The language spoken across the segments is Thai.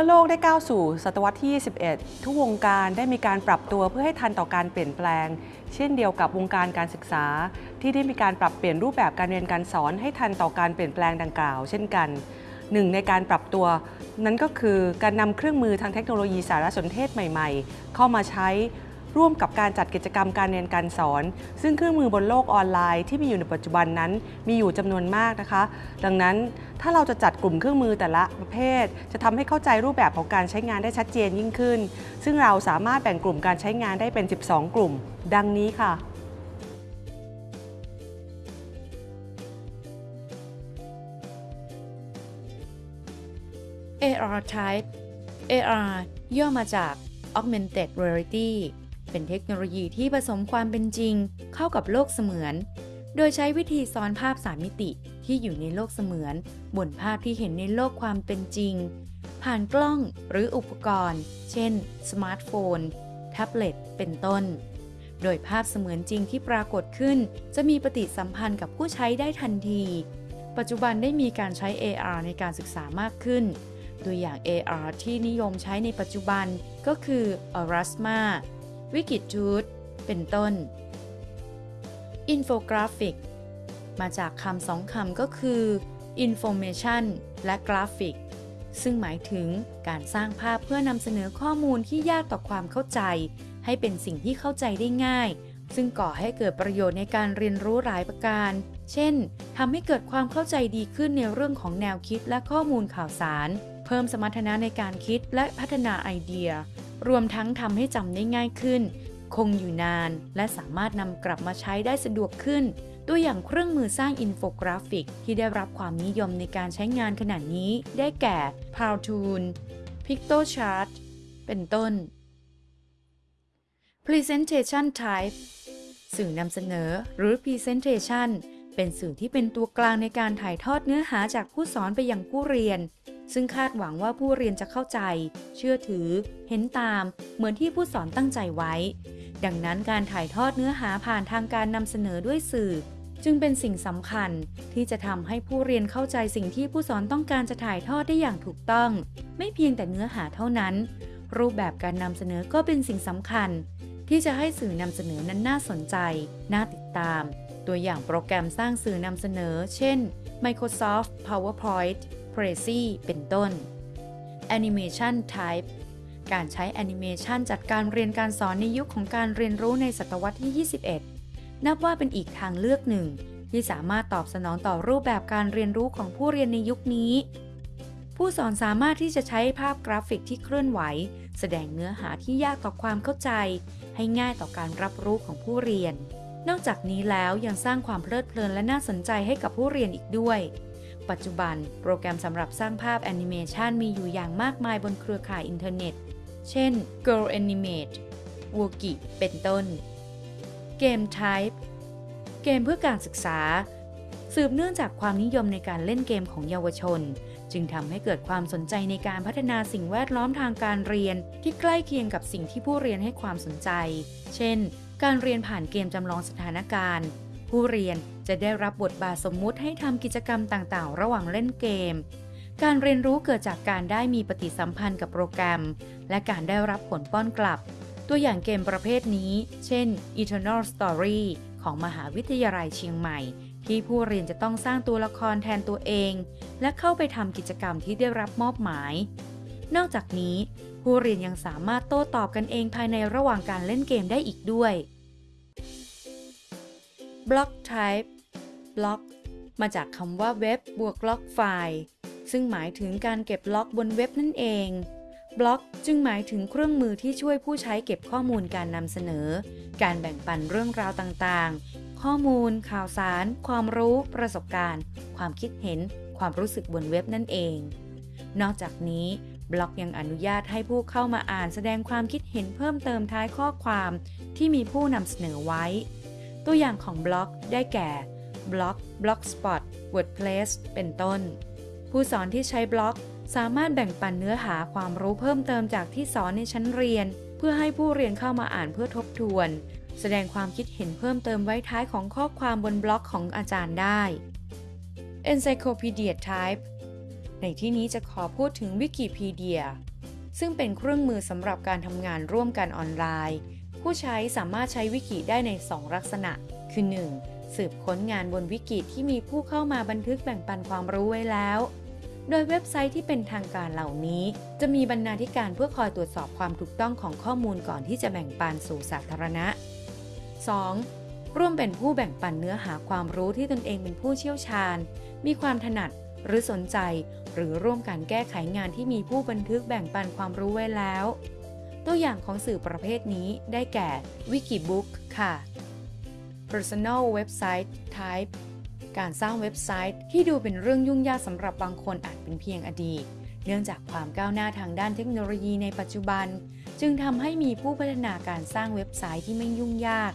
มื่อโลกได้ก้าวสู่ศตวรรษที่ 21 ทุกวงการได้มีการปรับตัวเพื่อให้ทันต่อการเปลี่ยนแปลง เช่นเดียวกับวงการการศึกษา ที่ได้มีการปรับเปลี่ยนรูปแบบการเรียนการสอนให้ทันต่อการเปลี่ยนแปลงดังกล่าว เช่นกันหนึ่งในการปรับตัว นั้นก็คือการนำเครื่องมือทางเทคโนโลยีสารสนเทศใหม่ ๆ เข้ามาใช้ ร่วมกับการจัดกิจกรรมการเรียนการสอน ซึ่งเครื่องมือบนโลกออนไลน์ที่มีอยู่ในปัจจุบันนั้นมีอยู่จำนวนมากนะคะ ดังนั้นถ้าเราจะจัดกลุ่มเครื่องมือแต่ละประเภท จะทำให้เข้าใจรูปแบบของการใช้งานได้ชัดเจนยิ่งขึ้น ซึ่งเราสามารถแบ่งกลุ่มการใช้งานได้เป็น 12 กลุ่ม ดังนี้ค่ะ AR Type AR ย่อมาจาก Augmented Reality เป็นเทคโนโลยีที่ผสมความเป็นจริง เข้ากับโลกเสมือน โดยใช้วิธีซ้อนภาพสามมิติที่อยู่ในโลกเสมือน บนภาพที่เห็นในโลกความเป็นจริง ผ่านกล้องหรืออุปกรณ์ เช่น สมาร์ทโฟน แท็บเล็ต เป็นต้น โดยภาพเสมือนจริงที่ปรากฏขึ้น จะมีปฏิสัมพันธ์กับผู้ใช้ได้ทันที ปัจจุบันได้มีการใช้ AR ในการศึกษามากขึ้นตัวอย่าง AR ที่นิยมใช้ในปัจจุบันก็คือ ARSMA Erasma Wikitude เป็นต้น Infographic มาจากคำสองคำก็คือ Information และ Graphic ซึ่งหมายถึงการสร้างภาพเพื่อนำเสนอข้อมูลที่ยากต่อความเข้าใจ ให้เป็นสิ่งที่เข้าใจได้ง่าย ซึ่งก่อให้เกิดประโยชน์ในการเรียนรู้หลายประการ เช่นทำให้เกิดความเข้าใจดีขึ้นในเรื่องของแนวคิดและข้อมูลข่าวสาร เพิ่มสมรรถนะในการคิดและพัฒนาไอเดีย รวมทั้งทำให้จำได้ง่ายขึ้น คงอยู่นาน และสามารถนำกลับมาใช้ได้สะดวกขึ้น ตัวอย่างเครื่องมือสร้างอินโฟกราฟิก ที่ได้รับความนิยมในการใช้งานขณะนี้ ได้แก่ Powtoon Piktochart เป็นต้น Presentation Type สื่อนำเสนอหรือ Presentation เป็นสื่อที่เป็นตัวกลางในการถ่ายทอดเนื้อหาจากผู้สอนไปยังผู้เรียน ซึ่งคาดหวังว่าผู้เรียนจะเข้าใจ เชื่อถือ เห็นตาม เหมือนที่ผู้สอนตั้งใจไว้ ดังนั้นการถ่ายทอดเนื้อหาผ่านทางการนำเสนอด้วยสื่อ จึงเป็นสิ่งสำคัญ ที่จะทำให้ผู้เรียนเข้าใจสิ่งที่ผู้สอนต้องการจะถ่ายทอดได้อย่างถูกต้อง ไม่เพียงแต่เนื้อหาเท่านั้น รูปแบบการนำเสนอก็เป็นสิ่งสำคัญ ที่จะให้สื่อนำเสนอนั้นน่าสนใจ น่าติดตาม ตัวอย่างโปรแกรมสร้างสื่อนำเสนอ เช่น Microsoft PowerPoint Prezi เป็นต้น Animation Type การใช้แอนิเมชันจัดการเรียนการสอนในยุคของการเรียนรู้ในศตวรรษที่ 21 นับว่าเป็นอีกทางเลือกหนึ่ง ที่สามารถตอบสนองต่อรูปแบบการเรียนรู้ของผู้เรียนในยุคนี้ ผู้สอนสามารถที่จะใช้ภาพกราฟิกที่เคลื่อนไหว แสดงเนื้อหาที่ยากต่อความเข้าใจ ให้ง่ายต่อการรับรู้ของผู้เรียน นอกจากนี้แล้วยังสร้างความเพลิดเพลินและน่าสนใจให้กับผู้เรียนอีกด้วย ปัจจุบัน โปรแกรมสำหรับสร้างภาพแอนิเมชันมีอยู่อย่างมากมายบนเครือข่ายอินเทอร์เน็ต เช่น GoAnimate w o k i เป็นต้น Game Type เกมเพื่อการศึกษา สืบเนื่องจากความนิยมในการเล่นเกมของเยาวชน จึงทำให้เกิดความสนใจในการพัฒนาสิ่งแวดล้อมทางการเรียน ที่ใกล้เคียงกับสิ่งที่ผู้เรียนให้ความสนใจ เช่น การเรียนผ่านเกมจำลองสถานการณ์ ผู้เรียน จะได้รับบทบาทสมมุติให้ทำกิจกรรมต่างๆ ระหว่างเล่นเกม การเรียนรู้เกิดจากการได้มีปฏิสัมพันธ์กับโปรแกรม และการได้รับผลป้อนกลับ ตัวอย่างเกมประเภทนี้ เช่น Eternal Story ของมหาวิทยาลัยเชียงใหม่ ที่ผู้เรียนจะต้องสร้างตัวละครแทนตัวเอง และเข้าไปทำกิจกรรมที่ได้รับมอบหมาย นอกจากนี้ ผู้เรียนยังสามารถโต้ตอบกันเองภายในระหว่างการเล่นเกมได้อีกด้วย Block Type Block มาจากคำว่าเว็บบวกล็อกไฟล์ซึ่งหมายถึงการเก็บล็อกบนเว็บนั่นเอง บล็อกจึงหมายถึงเครื่องมือที่ช่วยผู้ใช้เก็บข้อมูลการนำเสนอ การแบ่งปันเรื่องราวต่างๆ ข้อมูล ข่าวสาร ความรู้ ประสบการณ์ ความคิดเห็น ความรู้สึกบนเว็บนั่นเอง นอกจากนี้บล็อกยังอนุญาตให้ผู้เข้ามาอ่านแสดงความคิดเห็นเพิ่มเติมท้ายข้อความที่มีผู้นำเสนอไว้ ตัวอย่างของบล็อกได้แก่ บล็อก Blogspot WordPress เป็นต้น ผู้สอนที่ใช้บล็อก สามารถแบ่งปันเนื้อหาความรู้เพิ่มเติมจากที่สอนในชั้นเรียน เพื่อให้ผู้เรียนเข้ามาอ่านเพื่อทบทวน แสดงความคิดเห็นเพิ่มเติมไว้ท้ายของข้อความบนบล็อกของอาจารย์ได้ Encyclopedia Type ในที่นี้จะขอพูดถึงวิกิพีเดียซึ่งเป็นเครื่องมือสำหรับการทำงานร่วมกันออนไลน์ ผู้ใช้สามารถใช้วิกิได้ใน 2 ลักษณะ คือ 1. สืบค้นงานบนวิกิที่มีผู้เข้ามาบันทึกแบ่งปันความรู้ไว้แล้ว โดยเว็บไซต์ที่เป็นทางการเหล่านี้ จะมีบรรณาธิการเพื่อคอยตรวจสอบความถูกต้องของข้อมูลก่อนที่จะแบ่งปันสู่สาธารณะ 2. ร่วมเป็นผู้แบ่งปันเนื้อหาความรู้ที่ตนเองเป็นผู้เชี่ยวชาญ มีความถนัดหรือสนใจ หรือร่วมกันแก้ไขงานที่มีผู้บันทึกแบ่งปันความรู้ไว้แล้ว ตัวอย่างของสื่อประเภทนี้ได้แก่ Wikibook ค่ะ Personal Website Type การสร้างเว็บไซต์ที่ดูเป็นเรื่องยุ่งยากสำหรับบางคนอาจเป็นเพียงอดีต เนื่องจากความก้าวหน้าทางด้านเทคโนโลยีในปัจจุบัน จึงทำให้มีผู้พัฒนาการสร้างเว็บไซต์ที่ไม่ยุ่งยาก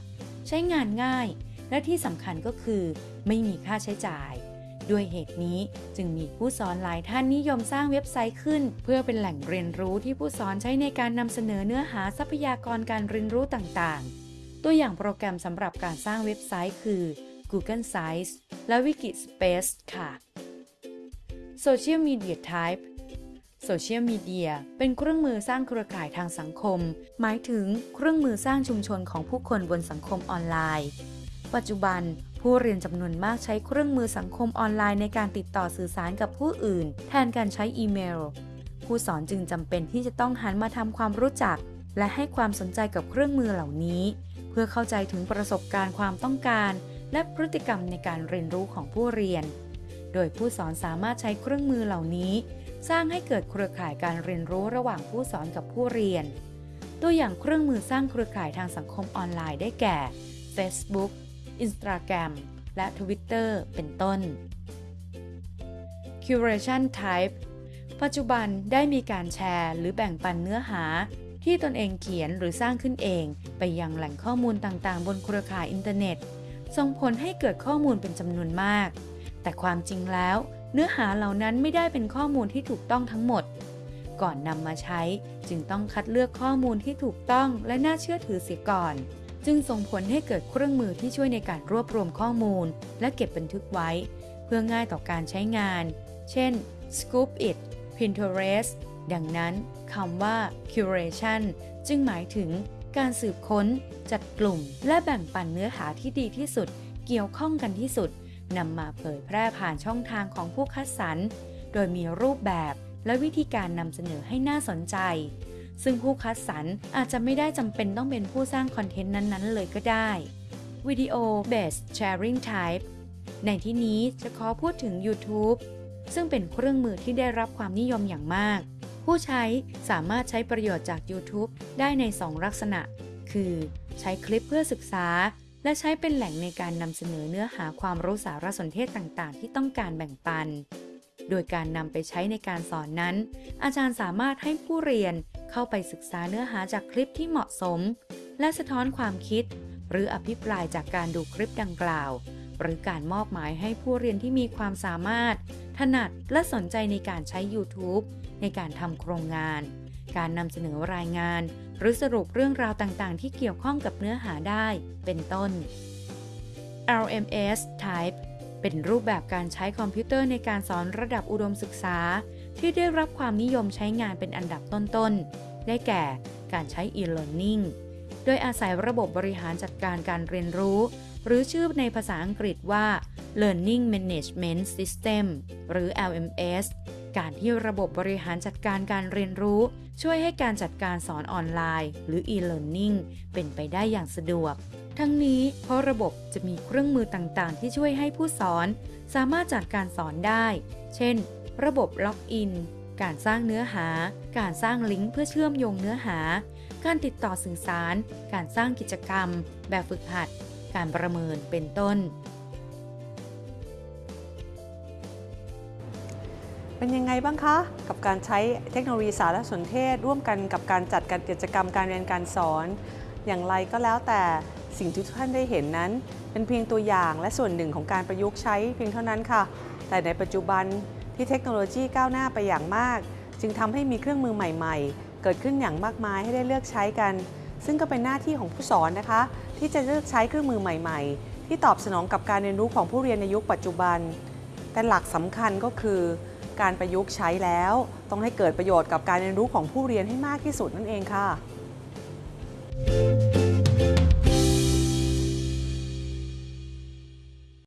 ใช้งานง่าย และที่สำคัญก็คือ ไม่มีค่าใช้จ่าย ด้วยเหตุนี้จึงมีผู้สอนหลายท่านนิยมสร้างเว็บไซต์ขึ้น เพื่อเป็นแหล่งเรียนรู้ที่ผู้สอนใช้ในการนำเสนอเนื้อหาทรัพยากรการเรียนรู้ต่างๆ ตัวอย่างโปรแกรมสำหรับการสร้างเว็บไซต์คือ Google Sites และ Wikispace ค่ะ Social Media Type โซเชียลมีเดียเป็นเครื่องมือสร้างเครือข่ายทางสังคม หมายถึงเครื่องมือสร้างชุมชนของผู้คนบนสังคมออนไลน์ ปัจจุบันผู้เรียนจำนวนมากใช้เครื่องมือสังคมออนไลน์ในการติดต่อสื่อสารกับผู้อื่น แทนการใช้อีเมล ผู้สอนจึงจำเป็นที่จะต้องหันมาทำความรู้จัก และให้ความสนใจกับเครื่องมือเหล่านี้ พื่อเข้าใจถึงประสบการณ์ความต้องการ และพฤติกรรมในการเรียนรู้ของผู้เรียน โดยผู้สอนสามารถใช้เครื่องมือเหล่านี้ สร้างให้เกิดเครือข่ายการเรียนรู้ระหว่างผู้สอนกับผู้เรียน ตัวอย่างเครื่องมือสร้างเครือข่ายทางสังคมออนไลน์ได้แก่ Facebook Instagram และ Twitter เป็นต้น Curation Type ปัจจุบันได้มีการแชร์หรือแบ่งปันเนื้อหา ที่ตนเองเขียนหรือสร้างขึ้นเอง ไปยังแหล่งข้อมูลต่างๆ บนเครือข่ายอินเทอร์เน็ต ส่งผลให้เกิดข้อมูลเป็นจำนวนมาก แต่ความจริงแล้ว เนื้อหาเหล่านั้นไม่ได้เป็นข้อมูลที่ถูกต้องทั้งหมด ก่อนนำมาใช้จึงต้องคัดเลือกข้อมูลที่ถูกต้องและน่าเชื่อถือเสียก่อน จึงส่งผลให้เกิดเครื่องมือที่ช่วยในการรวบรวมข้อมูล และเก็บบันทึกไว้ เพื่อง่ายต่อการใช้งาน เช่น Scoop It Pinterest ดังนั้น คำว่า curation จึงหมายถึงการสืบค้น จัดกลุ่ม และแบ่งปันเนื้อหาที่ดีที่สุด เกี่ยวข้องกันที่สุดนำมาเผยแพร่ผ่านช่องทางของผู้คัดสรร โดยมีรูปแบบและวิธีการนำเสนอให้น่าสนใจ ซึ่งผู้คัดสรรอาจจะไม่ได้จำเป็นต้องเป็นผู้สร้างคอนเทนต์นั้น ๆ เลยก็ได้วิดีโอ based sharing type ในที่นี้จะขอพูดถึง YouTube ซึ่งเป็นเครื่องมือที่ได้รับความนิยมอย่างมาก ผู้ใช้สามารถใช้ประโยชน์จาก YouTube ได้ใน 2 ลักษณะ คือ ใช้คลิปเพื่อศึกษา และใช้เป็นแหล่งในการนำเสนอเนื้อหาความรู้สารสนเทศต่างๆ ที่ต้องการแบ่งปัน โดยการนำไปใช้ในการสอนนั้น อาจารย์สามารถให้ผู้เรียนเข้าไปศึกษาเนื้อหาจากคลิปที่เหมาะสม และสะท้อนความคิด หรืออภิปรายจากการดูคลิปดังกล่าว หรือการมอบหมายให้ผู้เรียนที่มีความสามารถ ถนัดและสนใจในการใช้ YouTube ในการทำโครงงาน การนำเสนอรายงาน หรือสรุปเรื่องราวต่างๆ ที่เกี่ยวข้องกับเนื้อหาได้ เป็นต้น LMS Type เป็นรูปแบบการใช้คอมพิวเตอร์ในการสอนระดับอุดมศึกษา ที่ได้รับความนิยมใช้งานเป็นอันดับต้นๆ ได้แก่การใช้ e-learning โดยอาศัยระบบบริหารจัดการการเรียนรู้ หรือชื่อในภาษาอังกฤษว่า Learning Management System หรือ LMS การที่ระบบบริหารจัดการการเรียนรู้ ช่วยให้การจัดการสอนออนไลน์ หรือ e-learning เป็นไปได้อย่างสะดวก ทั้งนี้เพราะระบบจะมีเครื่องมือต่างๆ ที่ช่วยให้ผู้สอน สามารถจัดการสอนได้ เช่น ระบบล็อกอิน การสร้างเนื้อหา การสร้างลิงก์เพื่อเชื่อมโยงเนื้อหา การติดต่อสื่อสาร การสร้างกิจกรรม แบบฝึกหัด การประเมิน เป็นต้น เป็นยังไงบ้างคะ กับการใช้เทคโนโลยีสารสนเทศ ร่วมกันกับการจัดการกิจกรรมการเรียนการสอน อย่างไรก็แล้วแต่สิ่งที่ทุกท่านได้เห็นนั้น เป็นเพียงตัวอย่างและส่วนหนึ่งของการประยุกต์ใช้เพียงเท่านั้นค่ะ แต่ในปัจจุบันที่เทคโนโลยีก้าวหน้าไปอย่างมาก จึงทำให้มีเครื่องมือใหม่ ๆ เกิดขึ้นอย่างมากมายให้ได้เลือกใช้กัน ซึ่งก็เป็นหน้าที่ของผู้สอนนะคะ ที่จะเลือกใช้เครื่องมือใหม่ ๆ ที่ตอบสนองกับการเรียนรู้ของผู้เรียนในยุคปัจจุบัน แต่หลักสำคัญก็คือ การประยุกต์ใช้แล้ว ต้องให้เกิดประโยชน์กับการเรียนรู้ของผู้เรียนให้มากที่สุดนั่นเองค่ะ